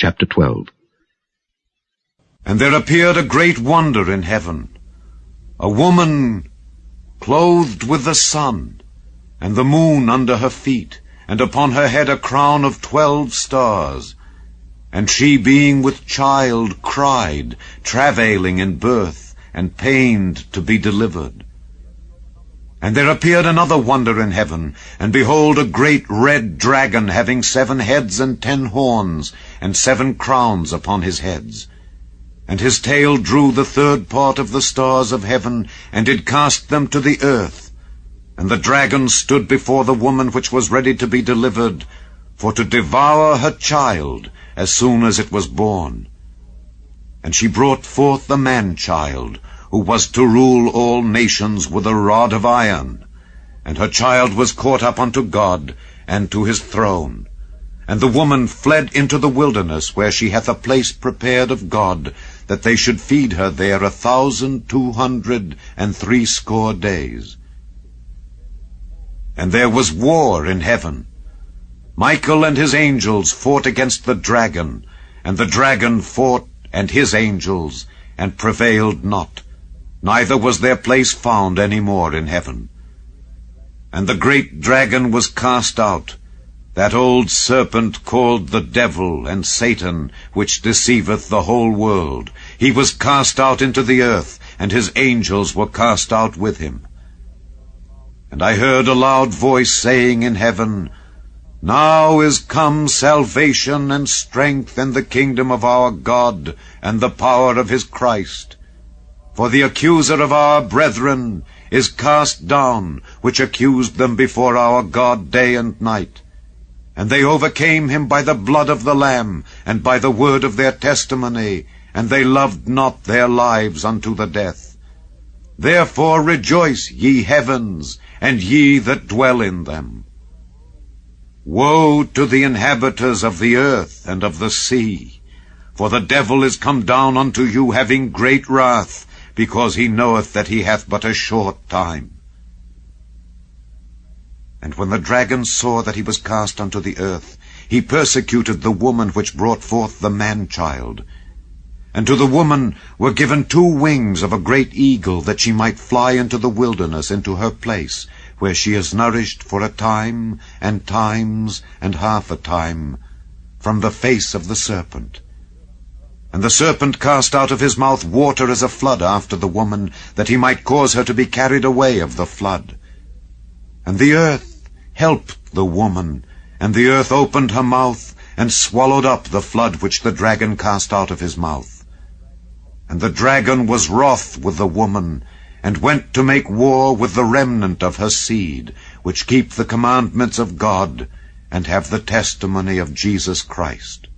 Chapter 12 And there appeared a great wonder in heaven, a woman clothed with the sun, and the moon under her feet, and upon her head a crown of twelve stars. And she, being with child, cried, travailing in birth, and pained to be delivered. And there appeared another wonder in heaven, and behold, a great red dragon, having seven heads and ten horns, and seven crowns upon his heads. And his tail drew the third part of the stars of heaven, and did cast them to the earth. And the dragon stood before the woman which was ready to be delivered, for to devour her child as soon as it was born. And she brought forth the man-child, who was to rule all nations with a rod of iron. And her child was caught up unto God, and to his throne. And the woman fled into the wilderness, where she hath a place prepared of God, that they should feed her there a thousand two hundred and threescore days. And there was war in heaven. Michael and his angels fought against the dragon, and the dragon fought and his angels, and prevailed not neither was their place found any more in heaven. And the great dragon was cast out, that old serpent called the devil and Satan, which deceiveth the whole world. He was cast out into the earth, and his angels were cast out with him. And I heard a loud voice saying in heaven, Now is come salvation and strength and the kingdom of our God and the power of his Christ. For the accuser of our brethren is cast down, which accused them before our God day and night. And they overcame him by the blood of the Lamb, and by the word of their testimony, and they loved not their lives unto the death. Therefore rejoice, ye heavens, and ye that dwell in them. Woe to the inhabitants of the earth and of the sea! For the devil is come down unto you having great wrath, because he knoweth that he hath but a short time. And when the dragon saw that he was cast unto the earth, he persecuted the woman which brought forth the man-child. And to the woman were given two wings of a great eagle, that she might fly into the wilderness, into her place, where she is nourished for a time, and times, and half a time, from the face of the serpent. And the serpent cast out of his mouth water as a flood after the woman, that he might cause her to be carried away of the flood. And the earth helped the woman, and the earth opened her mouth, and swallowed up the flood which the dragon cast out of his mouth. And the dragon was wroth with the woman, and went to make war with the remnant of her seed, which keep the commandments of God, and have the testimony of Jesus Christ.